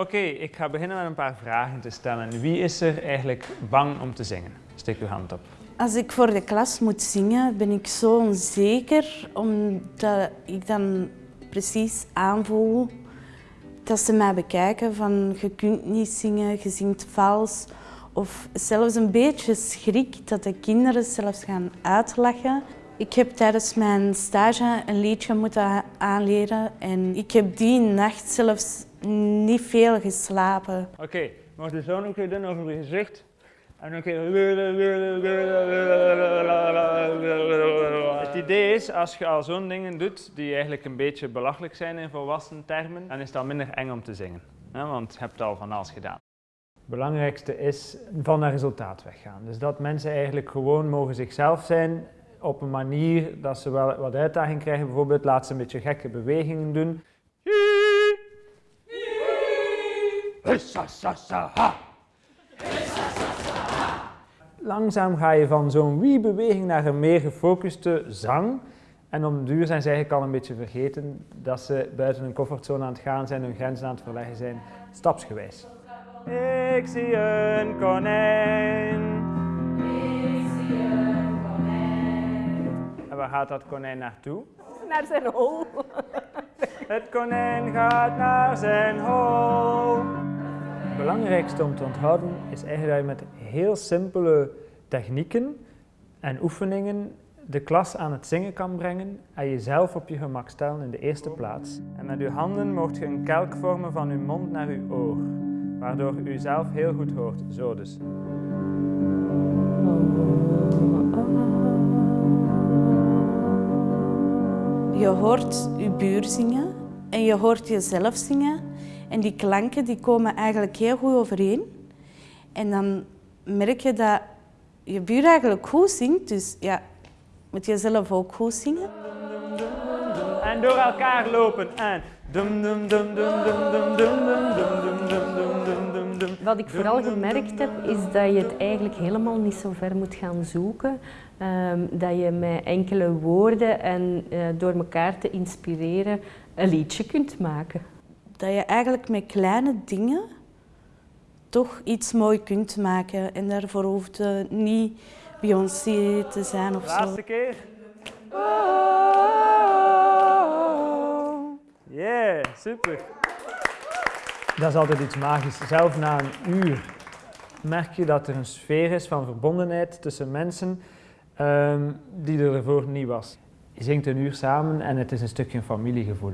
Oké, ik ga beginnen met een paar vragen te stellen. Wie is er eigenlijk bang om te zingen? Steek uw hand op. Als ik voor de klas moet zingen, ben ik zo onzeker, omdat ik dan precies aanvoel dat ze mij bekijken van je kunt niet zingen, je zingt vals. Of zelfs een beetje schrik dat de kinderen zelfs gaan uitlachen. Ik heb tijdens mijn stage een liedje moeten aanleren en ik heb die nacht zelfs niet veel geslapen. Oké, okay, mag de zoon ook weer doen over je gezicht? En dan keer... Het idee is, als je al zo'n dingen doet, die eigenlijk een beetje belachelijk zijn in volwassen termen, dan is het al minder eng om te zingen. Want je hebt al van alles gedaan. Het belangrijkste is van naar resultaat weggaan. Dus dat mensen eigenlijk gewoon mogen zichzelf zijn op een manier dat ze wel wat uitdaging krijgen. Bijvoorbeeld laat ze een beetje gekke bewegingen doen. Langzaam ga je van zo'n wie-beweging naar een meer gefocuste zang. En om duur zijn ze eigenlijk al een beetje vergeten dat ze buiten hun comfortzone aan het gaan zijn, hun grenzen aan het verleggen zijn, stapsgewijs. Ik zie een konijn. Gaat dat konijn naartoe? Naar zijn hol. Het konijn gaat naar zijn hol. Het belangrijkste om te onthouden is eigenlijk dat je met heel simpele technieken en oefeningen de klas aan het zingen kan brengen en jezelf op je gemak stellen in de eerste plaats. En met uw handen mocht je een kelk vormen van uw mond naar uw oor, waardoor u zelf heel goed hoort. Zo dus. Je hoort je buur zingen en je hoort jezelf zingen. En die klanken die komen eigenlijk heel goed overeen. En dan merk je dat je buur eigenlijk goed zingt, dus ja, moet je zelf ook goed zingen. En door elkaar lopen en wat ik vooral gemerkt heb, is dat je het eigenlijk helemaal niet zo ver moet gaan zoeken. Um, dat je met enkele woorden en uh, door elkaar te inspireren een liedje kunt maken. Dat je eigenlijk met kleine dingen toch iets mooi kunt maken. En daarvoor hoeft het niet Beyoncé te zijn of Laatste zo. Laatste keer. Super. Dat is altijd iets magisch. Zelf na een uur merk je dat er een sfeer is van verbondenheid tussen mensen um, die er ervoor niet was. Je zingt een uur samen en het is een stukje familiegevoel.